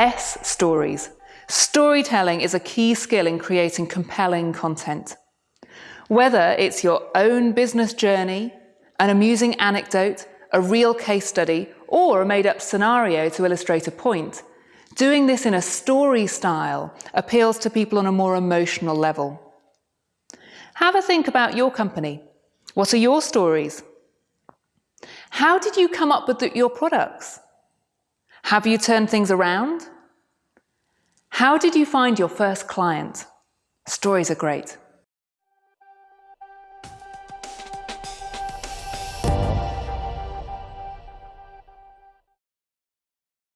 S, stories. Storytelling is a key skill in creating compelling content. Whether it's your own business journey, an amusing anecdote, a real case study, or a made-up scenario to illustrate a point, doing this in a story style appeals to people on a more emotional level. Have a think about your company. What are your stories? How did you come up with the, your products? Have you turned things around? How did you find your first client? Stories are great.